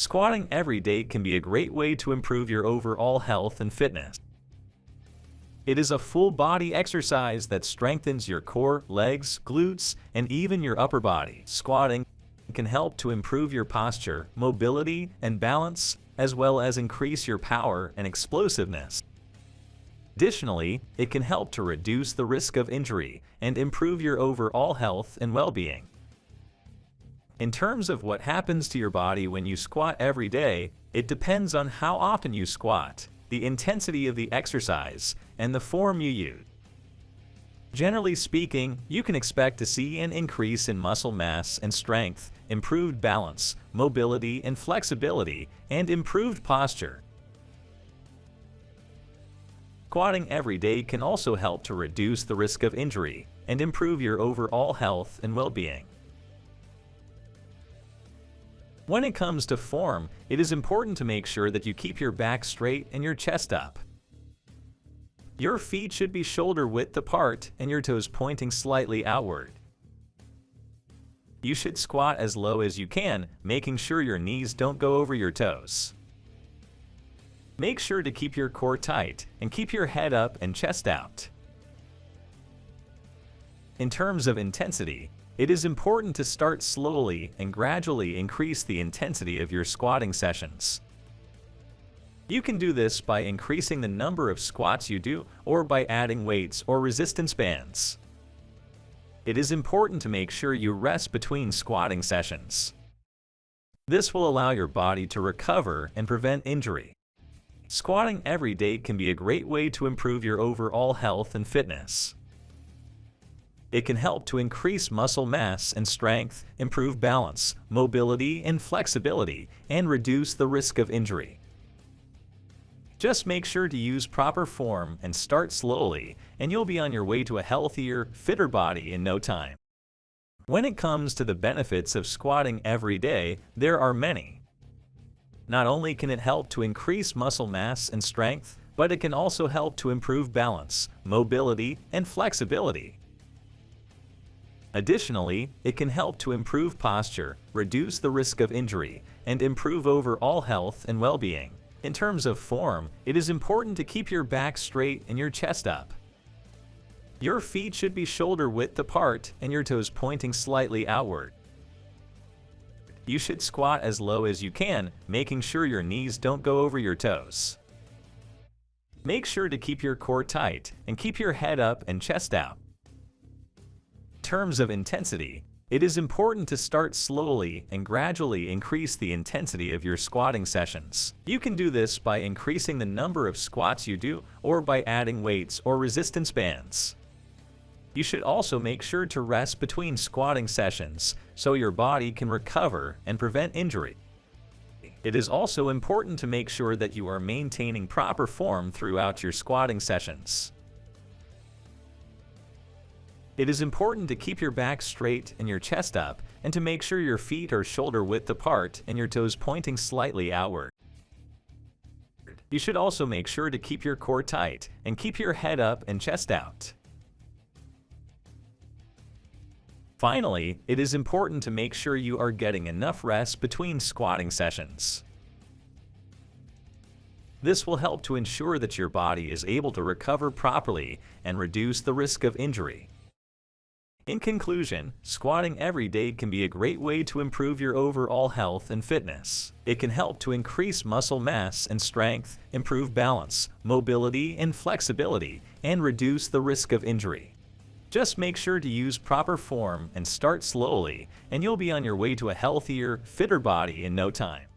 Squatting every day can be a great way to improve your overall health and fitness. It is a full-body exercise that strengthens your core, legs, glutes, and even your upper body. Squatting can help to improve your posture, mobility, and balance, as well as increase your power and explosiveness. Additionally, it can help to reduce the risk of injury and improve your overall health and well-being. In terms of what happens to your body when you squat every day, it depends on how often you squat, the intensity of the exercise, and the form you use. Generally speaking, you can expect to see an increase in muscle mass and strength, improved balance, mobility and flexibility, and improved posture. Squatting every day can also help to reduce the risk of injury and improve your overall health and well-being. When it comes to form, it is important to make sure that you keep your back straight and your chest up. Your feet should be shoulder width apart and your toes pointing slightly outward. You should squat as low as you can, making sure your knees don't go over your toes. Make sure to keep your core tight and keep your head up and chest out. In terms of intensity, it is important to start slowly and gradually increase the intensity of your squatting sessions. You can do this by increasing the number of squats you do or by adding weights or resistance bands. It is important to make sure you rest between squatting sessions. This will allow your body to recover and prevent injury. Squatting every day can be a great way to improve your overall health and fitness. It can help to increase muscle mass and strength, improve balance, mobility and flexibility, and reduce the risk of injury. Just make sure to use proper form and start slowly, and you'll be on your way to a healthier, fitter body in no time. When it comes to the benefits of squatting every day, there are many. Not only can it help to increase muscle mass and strength, but it can also help to improve balance, mobility, and flexibility. Additionally, it can help to improve posture, reduce the risk of injury, and improve overall health and well-being. In terms of form, it is important to keep your back straight and your chest up. Your feet should be shoulder width apart and your toes pointing slightly outward you should squat as low as you can, making sure your knees don't go over your toes. Make sure to keep your core tight and keep your head up and chest out. Terms of intensity, it is important to start slowly and gradually increase the intensity of your squatting sessions. You can do this by increasing the number of squats you do or by adding weights or resistance bands. You should also make sure to rest between squatting sessions so your body can recover and prevent injury. It is also important to make sure that you are maintaining proper form throughout your squatting sessions. It is important to keep your back straight and your chest up and to make sure your feet are shoulder width apart and your toes pointing slightly outward. You should also make sure to keep your core tight and keep your head up and chest out. Finally, it is important to make sure you are getting enough rest between squatting sessions. This will help to ensure that your body is able to recover properly and reduce the risk of injury. In conclusion, squatting every day can be a great way to improve your overall health and fitness. It can help to increase muscle mass and strength, improve balance, mobility and flexibility, and reduce the risk of injury. Just make sure to use proper form and start slowly, and you'll be on your way to a healthier, fitter body in no time.